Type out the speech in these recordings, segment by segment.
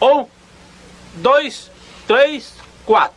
Um, dois, três, quatro.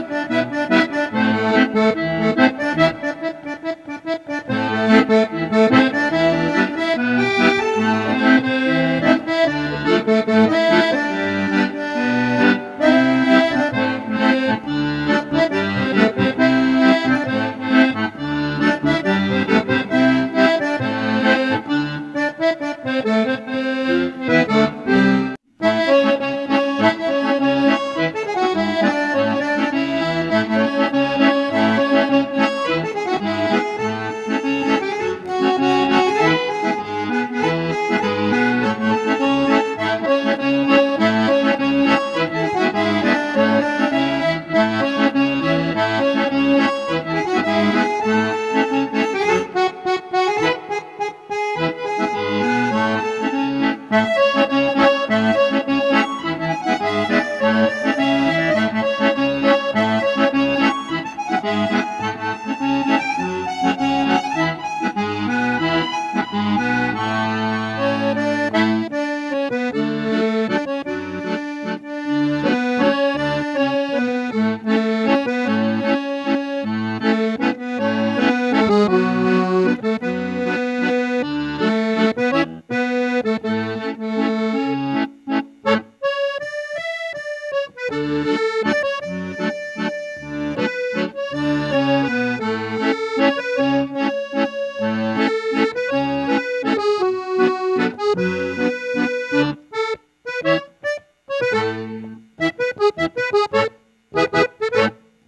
Música